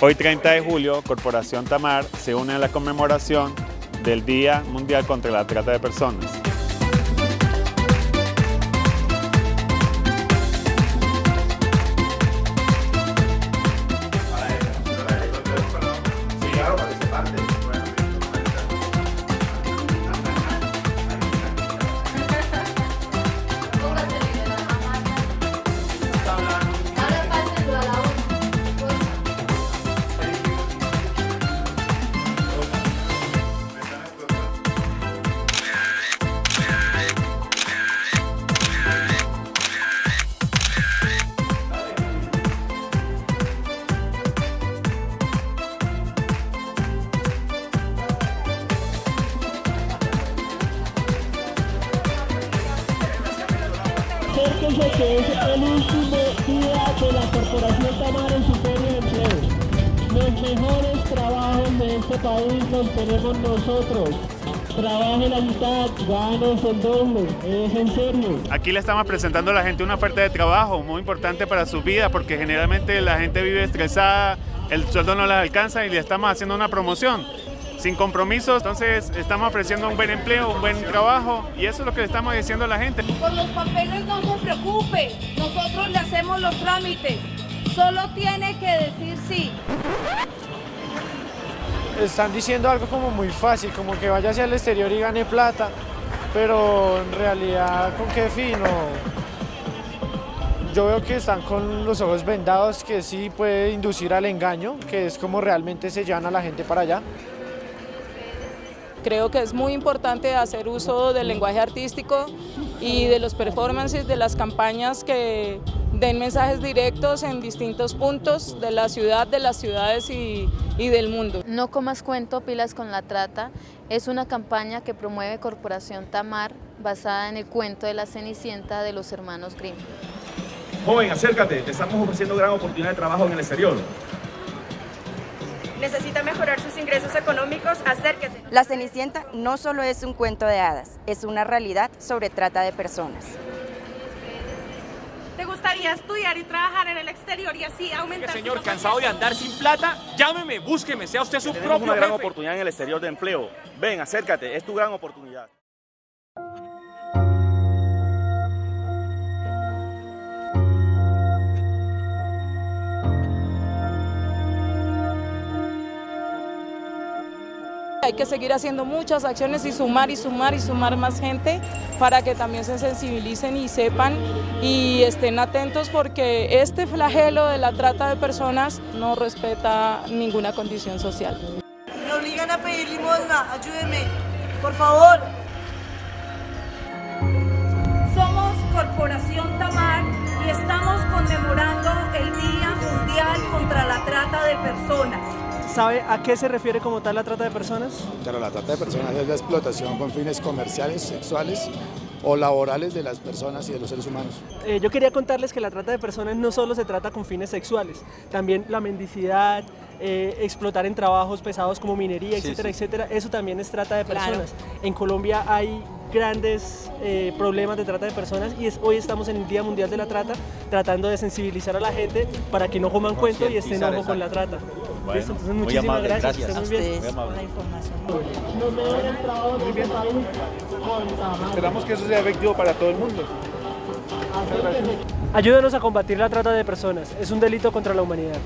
Hoy 30 de julio, Corporación Tamar se une a la conmemoración del Día Mundial contra la Trata de Personas. Acérquense que es el último día de la Corporación Tamar en su feria de empleo. Los mejores trabajos de este país los tenemos nosotros. Trabaje la mitad, ganes el doble, es en serio. Aquí le estamos presentando a la gente una oferta de trabajo muy importante para su vida porque generalmente la gente vive estresada, el sueldo no les alcanza y le estamos haciendo una promoción sin compromisos, entonces estamos ofreciendo un buen empleo, un buen trabajo y eso es lo que le estamos diciendo a la gente. Por los papeles no se preocupe, nosotros le hacemos los trámites, solo tiene que decir sí. Están diciendo algo como muy fácil, como que vaya hacia el exterior y gane plata, pero en realidad con qué fin yo veo que están con los ojos vendados, que sí puede inducir al engaño, que es como realmente se llevan a la gente para allá. Creo que es muy importante hacer uso del lenguaje artístico y de los performances, de las campañas que den mensajes directos en distintos puntos de la ciudad, de las ciudades y, y, del mundo. No comas cuento, pilas con la trata, es una campaña que promueve Corporación Tamar basada en el cuento de la Cenicienta de los hermanos Grimm. Joven, acércate, te estamos ofreciendo gran oportunidad de trabajo en el exterior necesita mejorar sus ingresos económicos, acérquese. La Cenicienta no solo es un cuento de hadas, es una realidad sobre trata de personas. ¿Te gustaría estudiar y trabajar en el exterior y así aumentar Señor, cansado de andar sin plata, llámeme, búsqueme, sea usted su Tenemos propio una gran jefe. oportunidad en el exterior de empleo. Ven, acércate, es tu gran oportunidad. Hay que seguir haciendo muchas acciones y sumar y sumar y sumar más gente para que también se sensibilicen y sepan y estén atentos porque este flagelo de la trata de personas no respeta ninguna condición social. Me obligan a pedir limosna, ayúdeme, por favor. Somos Corporación Tamar y estamos conmemorando el Día Mundial contra la Trata de Personas. ¿Sabe a qué se refiere como tal la trata de personas? Claro, la trata de personas es la explotación con fines comerciales, sexuales o laborales de las personas y de los seres humanos. Eh, yo quería contarles que la trata de personas no solo se trata con fines sexuales, también la mendicidad, eh, explotar en trabajos pesados como minería, Sí, etcétera, sí. etcétera, eso también es trata de Claro. personas. En Colombia hay grandes eh, problemas de trata de personas y es, hoy estamos en el Día Mundial de la Trata tratando de sensibilizar a la gente para que no coman cuento y estén ojo con la trata. Bueno, ¿Listo? Entonces muy muchísimas amable, gracias, gracias. muy con Tamar. Esperamos que eso sea efectivo para todo el mundo. Ayúdenos a combatir la trata de personas, es un delito contra la humanidad.